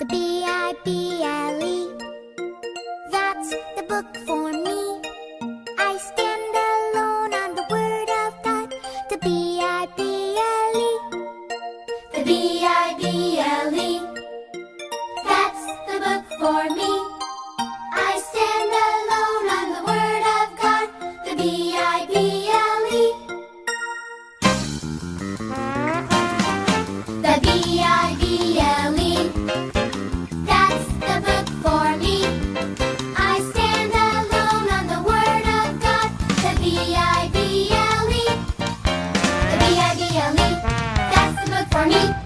The B-I-B-L-E That's the book for me. I stand alone on the word of God The B-I-B-L-E The B-I-B-L-E That's the book for me. I stand alone on the word of God The B-I-B-L-E Army.